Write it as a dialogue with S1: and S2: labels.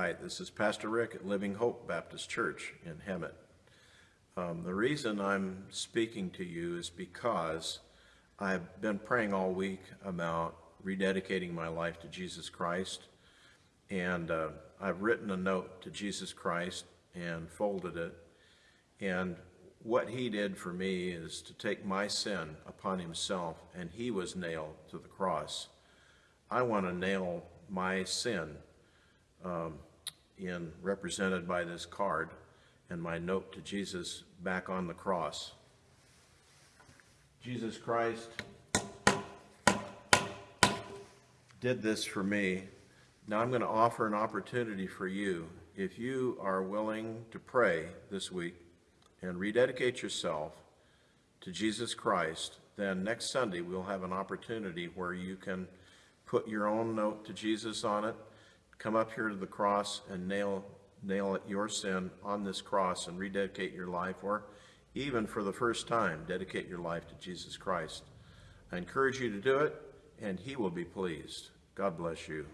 S1: Hi, this is Pastor Rick at Living Hope Baptist Church in Hemet. Um, the reason I'm speaking to you is because I've been praying all week about rededicating my life to Jesus Christ. And uh, I've written a note to Jesus Christ and folded it. And what he did for me is to take my sin upon himself, and he was nailed to the cross. I want to nail my sin um, in represented by this card and my note to Jesus back on the cross. Jesus Christ did this for me. Now I'm going to offer an opportunity for you. If you are willing to pray this week and rededicate yourself to Jesus Christ, then next Sunday we'll have an opportunity where you can put your own note to Jesus on it, come up here to the cross and nail nail your sin on this cross and rededicate your life, or even for the first time, dedicate your life to Jesus Christ. I encourage you to do it, and he will be pleased. God bless you.